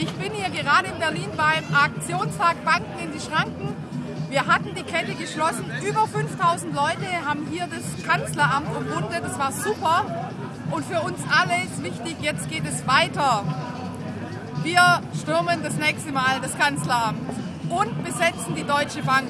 Ich bin hier gerade in Berlin beim Aktionstag Banken in die Schranken. Wir hatten die Kette geschlossen. Über 5000 Leute haben hier das Kanzleramt umrundet. Das war super. Und für uns alle ist wichtig, jetzt geht es weiter. Wir stürmen das nächste Mal das Kanzleramt und besetzen die Deutsche Bank.